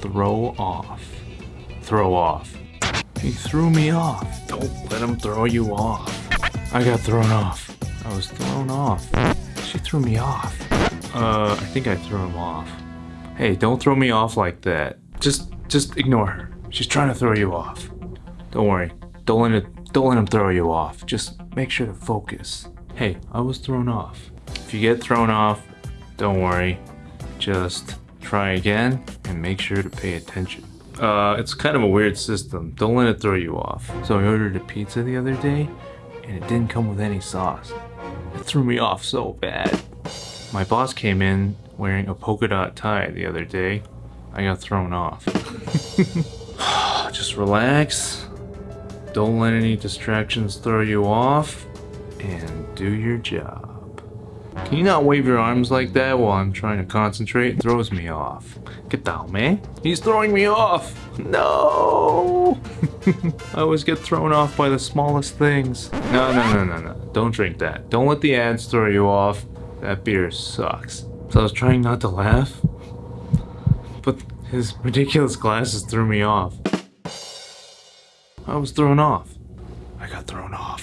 throw off. Throw off. He threw me off. Don't let him throw you off. I got thrown off. I was thrown off. She threw me off. Uh, I think I threw him off. Hey, don't throw me off like that. Just, just ignore her. She's trying to throw you off. Don't worry. Don't let it, don't let him throw you off. Just make sure to focus. Hey, I was thrown off. If you get thrown off, don't worry. Just try again and make sure to pay attention. Uh, it's kind of a weird system. Don't let it throw you off. So I ordered a pizza the other day and it didn't come with any sauce. It threw me off so bad. My boss came in wearing a polka dot tie the other day. I got thrown off. Just relax. Don't let any distractions throw you off. And do your job. Can you not wave your arms like that while I'm trying to concentrate? It throws me off. Get down, man. He's throwing me off. No. I always get thrown off by the smallest things. No, no, no, no, no. Don't drink that. Don't let the ads throw you off. That beer sucks. So I was trying not to laugh. But his ridiculous glasses threw me off. I was thrown off. I got thrown off.